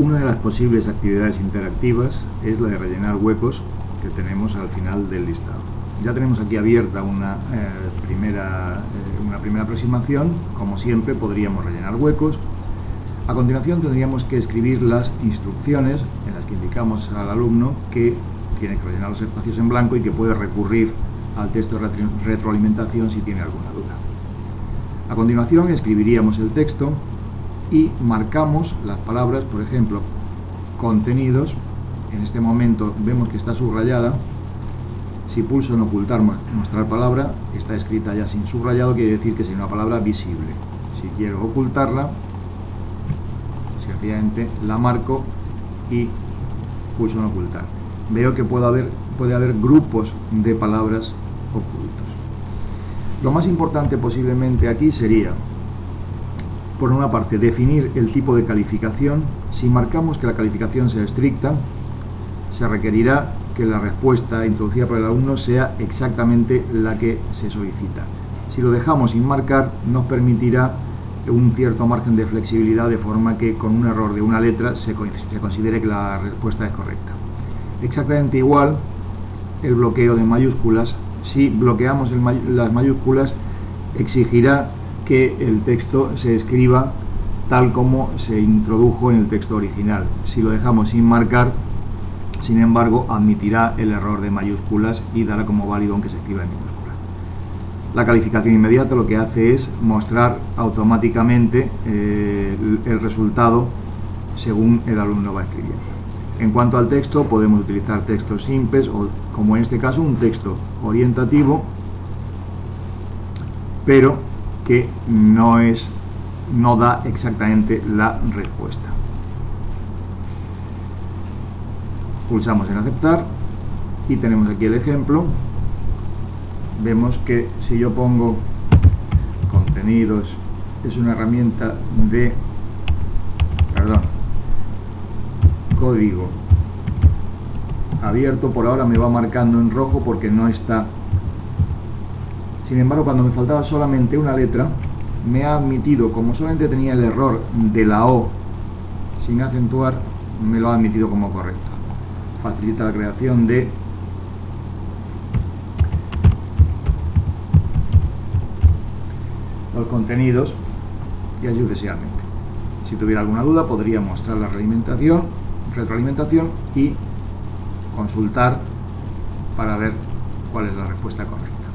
Una de las posibles actividades interactivas es la de rellenar huecos que tenemos al final del listado. Ya tenemos aquí abierta una, eh, primera, eh, una primera aproximación, como siempre podríamos rellenar huecos. A continuación tendríamos que escribir las instrucciones en las que indicamos al alumno que tiene que rellenar los espacios en blanco y que puede recurrir al texto de retroalimentación si tiene alguna duda. A continuación escribiríamos el texto y marcamos las palabras, por ejemplo, contenidos. En este momento vemos que está subrayada. Si pulso en ocultar, mostrar palabra, está escrita ya sin subrayado, quiere decir que es una palabra visible. Si quiero ocultarla, sencillamente la marco y pulso en ocultar. Veo que puede haber, puede haber grupos de palabras ocultos. Lo más importante posiblemente aquí sería por una parte, definir el tipo de calificación. Si marcamos que la calificación sea estricta, se requerirá que la respuesta introducida por el alumno sea exactamente la que se solicita. Si lo dejamos sin marcar, nos permitirá un cierto margen de flexibilidad de forma que con un error de una letra se, considere que la respuesta es correcta. Exactamente igual el bloqueo de mayúsculas. Si bloqueamos las mayúsculas, exigirá que el texto se escriba tal como se introdujo en el texto original. Si lo dejamos sin marcar, sin embargo, admitirá el error de mayúsculas y dará como válido aunque se escriba en minúscula. La calificación inmediata lo que hace es mostrar automáticamente eh, el resultado según el alumno va escribiendo. En cuanto al texto, podemos utilizar textos simples o, como en este caso, un texto orientativo, pero que no, es, no da exactamente la respuesta. Pulsamos en aceptar y tenemos aquí el ejemplo. Vemos que si yo pongo contenidos, es una herramienta de, perdón, código abierto, por ahora me va marcando en rojo porque no está sin embargo, cuando me faltaba solamente una letra, me ha admitido, como solamente tenía el error de la O sin acentuar, me lo ha admitido como correcto. Facilita la creación de los contenidos y sucesivamente. Si tuviera alguna duda, podría mostrar la retroalimentación y consultar para ver cuál es la respuesta correcta.